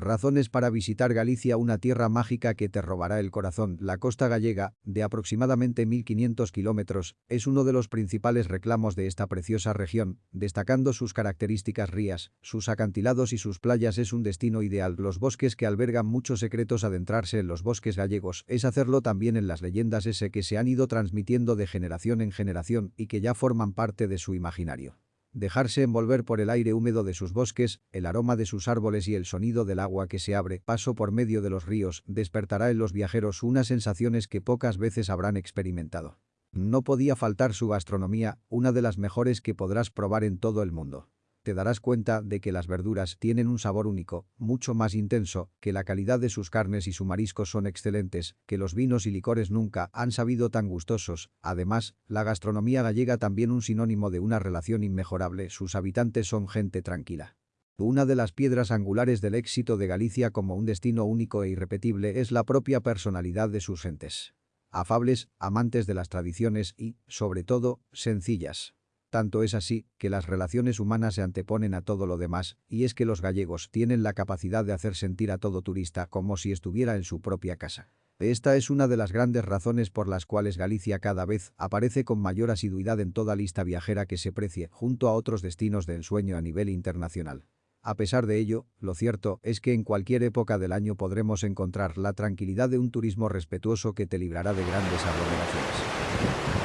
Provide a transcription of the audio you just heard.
Razones para visitar Galicia una tierra mágica que te robará el corazón. La costa gallega, de aproximadamente 1.500 kilómetros, es uno de los principales reclamos de esta preciosa región, destacando sus características rías, sus acantilados y sus playas es un destino ideal. Los bosques que albergan muchos secretos adentrarse en los bosques gallegos es hacerlo también en las leyendas ese que se han ido transmitiendo de generación en generación y que ya forman parte de su imaginario dejarse envolver por el aire húmedo de sus bosques, el aroma de sus árboles y el sonido del agua que se abre paso por medio de los ríos despertará en los viajeros unas sensaciones que pocas veces habrán experimentado. No podía faltar su gastronomía, una de las mejores que podrás probar en todo el mundo te darás cuenta de que las verduras tienen un sabor único, mucho más intenso, que la calidad de sus carnes y su marisco son excelentes, que los vinos y licores nunca han sabido tan gustosos. Además, la gastronomía gallega también un sinónimo de una relación inmejorable, sus habitantes son gente tranquila. Una de las piedras angulares del éxito de Galicia como un destino único e irrepetible es la propia personalidad de sus gentes. Afables, amantes de las tradiciones y, sobre todo, sencillas. Tanto es así que las relaciones humanas se anteponen a todo lo demás, y es que los gallegos tienen la capacidad de hacer sentir a todo turista como si estuviera en su propia casa. Esta es una de las grandes razones por las cuales Galicia cada vez aparece con mayor asiduidad en toda lista viajera que se precie, junto a otros destinos de ensueño a nivel internacional. A pesar de ello, lo cierto es que en cualquier época del año podremos encontrar la tranquilidad de un turismo respetuoso que te librará de grandes aglomeraciones.